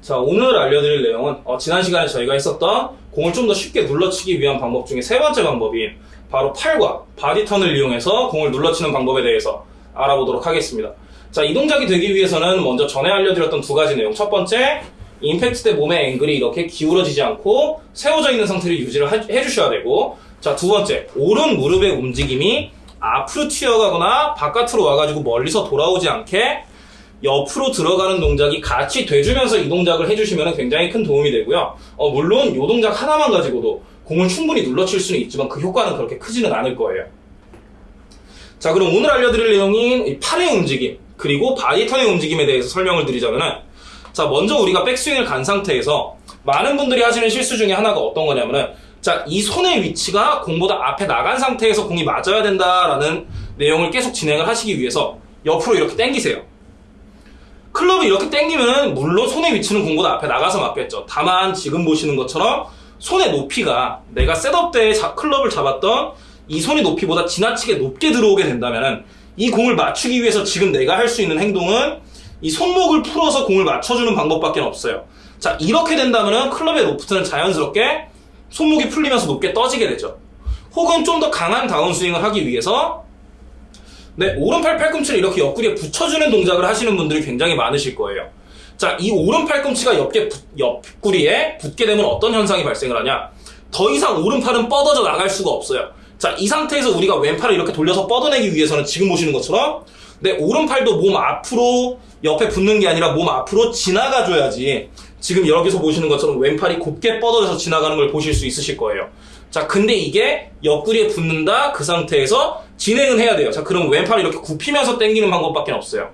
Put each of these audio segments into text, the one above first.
자, 오늘 알려드릴 내용은 어, 지난 시간에 저희가 했었던 공을 좀 더 쉽게 눌러치기 위한 방법 중에 세 번째 방법인 바로 팔과 body turn을 이용해서 공을 눌러치는 방법에 대해서 알아보도록 하겠습니다. 자, 이 동작이 되기 위해서는 먼저 전에 알려드렸던 두 가지 내용. 첫 번째, 임팩트 때 몸의 앵글이 이렇게 기울어지지 않고 세워져 있는 상태를 유지를 하- 해주셔야 되고, 자, 두 번째, 오른 무릎의 움직임이 앞으로 튀어가거나 바깥으로 와가지고 멀리서 돌아오지 않게 옆으로 들어가는 동작이 같이 돼주면서 이 동작을 해주시면 굉장히 큰 도움이 되고요. 어, 물론 이 동작 하나만 가지고도 공을 충분히 눌러칠 수는 있지만 그 효과는 그렇게 크지는 않을 거예요. 자, 그럼 오늘 알려드릴 내용인 이 팔의 움직임, 그리고 body turn의 움직임에 대해서 설명을 드리자면은, 자, 먼저 우리가 백스윙을 간 상태에서 많은 분들이 하시는 실수 중에 하나가 어떤 거냐면은, 자, 이 손의 위치가 공보다 앞에 나간 상태에서 공이 맞아야 된다라는 내용을 계속 진행을 하시기 위해서 옆으로 이렇게 당기세요. 클럽을 이렇게 당기면 물론 손의 위치는 공보다 앞에 나가서 맞겠죠. 다만 지금 보시는 것처럼 손의 높이가 내가 셋업 때 자- 클럽을 잡았던 이 손의 높이보다 지나치게 높게 들어오게 된다면 이 공을 맞추기 위해서 지금 내가 할 수 있는 행동은 이 손목을 풀어서 공을 맞춰주는 방법밖에 없어요. 자 이렇게 된다면 클럽의 로프트는 자연스럽게 손목이 풀리면서 높게 떠지게 되죠. 혹은 좀 더 강한 다운스윙을 하기 위해서 네, 오른팔 팔꿈치를 이렇게 옆구리에 붙여주는 동작을 하시는 분들이 굉장히 많으실 거예요. 자, 이 오른 팔꿈치가 옆에 붙- 옆구리에 붙게 되면 어떤 현상이 발생을 하냐? 더 이상 오른팔은 뻗어져 나갈 수가 없어요. 자, 이 상태에서 우리가 왼팔을 이렇게 돌려서 뻗어내기 위해서는 지금 보시는 것처럼 내 오른팔도 몸 앞으로 옆에 붙는 게 아니라 몸 앞으로 지나가 줘야지 지금 여기서 보시는 것처럼 왼팔이 곱게 뻗어져서 지나가는 걸 보실 수 있으실 거예요. 자, 근데 이게 옆구리에 붙는다 그 상태에서 진행은 해야 돼요. 자, 그럼 왼팔이 이렇게 굽히면서 당기는 방법밖에 없어요.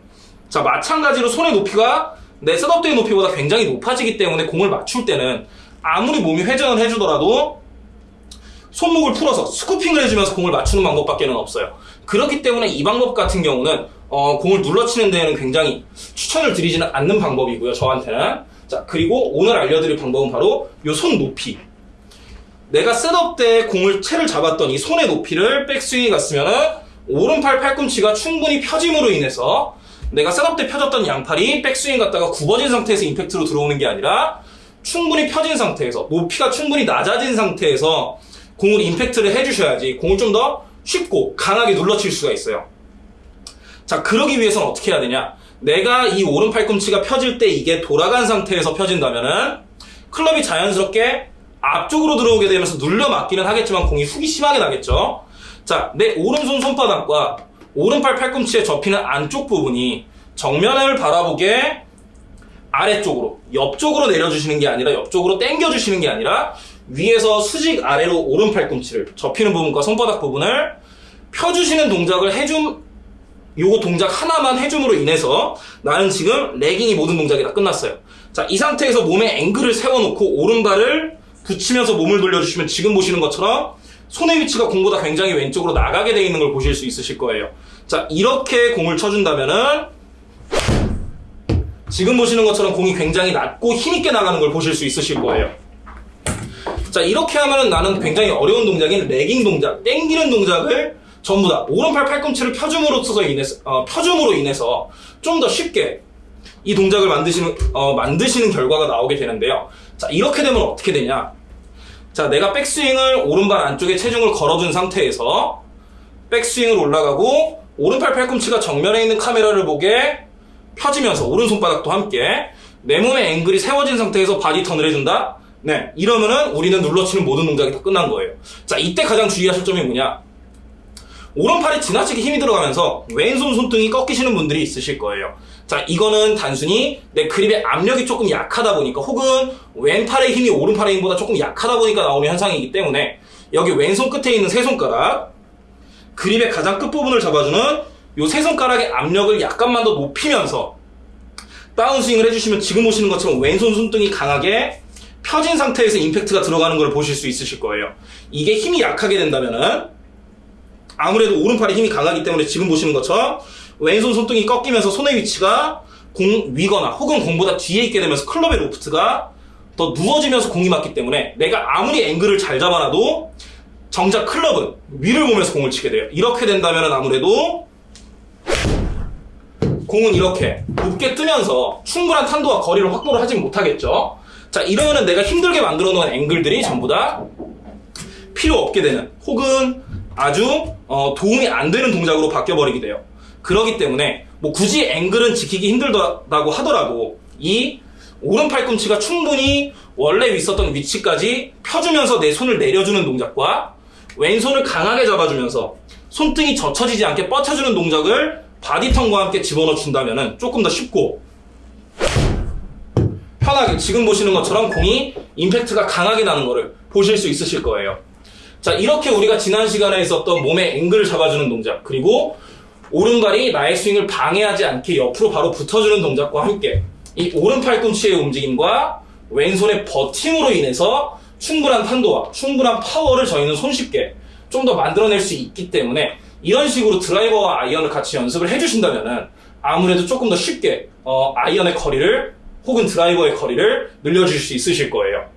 자, 마찬가지로 손의 높이가 내 셋업대의 높이보다 굉장히 높아지기 때문에 공을 맞출 때는 아무리 몸이 회전을 해주더라도 손목을 풀어서 스쿠핑을 해주면서 공을 맞추는 방법밖에 는 없어요. 그렇기 때문에 이 방법 같은 경우는 어, 공을 눌러치는 데에는 굉장히 추천을 드리지는 않는 방법이고요. 저한테는. 자, 그리고 오늘 알려드릴 방법은 바로 이 손 높이. 내가 setup 때 공을 채를 잡았던 이 손의 높이를 백스윙이 갔으면은 오른팔 팔꿈치가 충분히 펴짐으로 인해서 내가 setup 때 펴졌던 양팔이 백스윙 갔다가 굽어진 상태에서 임팩트로 들어오는 게 아니라 충분히 펴진 상태에서 높이가 충분히 낮아진 상태에서 공을 임팩트를 해주셔야지 공을 좀 더 쉽고 강하게 눌러칠 수가 있어요. 자, 그러기 위해서는 어떻게 해야 되냐? 내가 이 오른 팔꿈치가 펴질 때 이게 돌아간 상태에서 펴진다면은 클럽이 자연스럽게 앞쪽으로 들어오게 되면서 눌려 맞기는 하겠지만 공이 훅이 심하게 나겠죠. 자, 내 오른손 손바닥과 오른팔 팔꿈치에 접히는 안쪽 부분이 정면을 바라보게 아래쪽으로, 옆쪽으로 내려주시는 게 아니라 옆쪽으로 당겨주시는 게 아니라 위에서 수직 아래로 오른 팔꿈치를 접히는 부분과 손바닥 부분을 펴주시는 동작을 해줌, 요거 동작 하나만 해줌으로 인해서 나는 지금 레깅이 모든 동작이 다 끝났어요. 자, 이 상태에서 몸에 앵글을 세워놓고 오른발을 붙이면서 몸을 돌려주시면 지금 보시는 것처럼 손의 위치가 공보다 굉장히 왼쪽으로 나가게 되어 있는 걸 보실 수 있으실 거예요. 자, 이렇게 공을 쳐준다면은 지금 보시는 것처럼 공이 굉장히 낮고 힘있게 나가는 걸 보실 수 있으실 거예요. 자, 이렇게 하면은 나는 굉장히 어려운 동작인 레깅 동작, 땡기는 동작을 전부 다 오른팔 팔꿈치를 펴줌으로써 인해서, 어, 펴줌으로 인해서 좀 더 쉽게 이 동작을 만드시는, 어, 만드시는 결과가 나오게 되는데요. 자, 이렇게 되면 어떻게 되냐? 자, 내가 백스윙을 오른발 안쪽에 체중을 걸어둔 상태에서 백스윙을 올라가고 오른팔 팔꿈치가 정면에 있는 카메라를 보게 펴지면서 오른손바닥도 함께 내 몸의 앵글이 세워진 상태에서 body turn을 해준다? 네. 이러면은 우리는 눌러치는 모든 동작이 다 끝난 거예요. 자, 이때 가장 주의하실 점이 뭐냐? 오른팔에 지나치게 힘이 들어가면서 왼손 손등이 꺾이시는 분들이 있으실 거예요. 자, 이거는 단순히 내 그립의 압력이 조금 약하다 보니까 혹은 왼팔의 힘이 오른팔의 힘보다 조금 약하다 보니까 나오는 현상이기 때문에 여기 왼손 끝에 있는 세 손가락 그립의 가장 끝부분을 잡아주는 요세 손가락의 압력을 약간만 더 높이면서 다운스윙을 해주시면 지금 보시는 것처럼 왼손 손등이 강하게 펴진 상태에서 임팩트가 들어가는 걸 보실 수 있으실 거예요. 이게 힘이 약하게 된다면은 아무래도 오른팔에 힘이 강하기 때문에 지금 보시는 것처럼 왼손 손등이 꺾이면서 손의 위치가 공 위거나 혹은 공보다 뒤에 있게 되면서 클럽의 로프트가 더 누워지면서 공이 맞기 때문에 내가 아무리 앵글을 잘 잡아놔도 정작 클럽은 위를 보면서 공을 치게 돼요. 이렇게 된다면 아무래도 공은 이렇게 높게 뜨면서 충분한 탄도와 거리를 확보를 하진 못하겠죠. 자, 이러면은 내가 힘들게 만들어 놓은 앵글들이 전부 다 필요 없게 되는 혹은 아주 어, 도움이 안 되는 동작으로 바뀌어 버리게 돼요. 그러기 때문에 뭐 굳이 앵글은 지키기 힘들다고 하더라도 이 오른 팔꿈치가 충분히 원래 있었던 위치까지 펴주면서 내 손을 내려주는 동작과 왼손을 강하게 잡아주면서 손등이 젖혀지지 않게 뻗쳐주는 동작을 body turn과 함께 집어넣어 준다면 조금 더 쉽고 편하게 지금 보시는 것처럼 공이 임팩트가 강하게 나는 것을 보실 수 있으실 거예요. 자, 이렇게 우리가 지난 시간에 있었던 몸의 앵글을 잡아주는 동작, 그리고 오른발이 나의 스윙을 방해하지 않게 옆으로 바로 붙어주는 동작과 함께 이 오른 팔 꿈치의 움직임과 왼손의 버팀으로 인해서 충분한 탄도와 충분한 파워를 저희는 손쉽게 좀 더 만들어낼 수 있기 때문에 이런 식으로 드라이버와 아이언을 같이 연습을 해주신다면은 아무래도 조금 더 쉽게 어, 아이언의 거리를 혹은 드라이버의 거리를 늘려줄 수 있으실 거예요.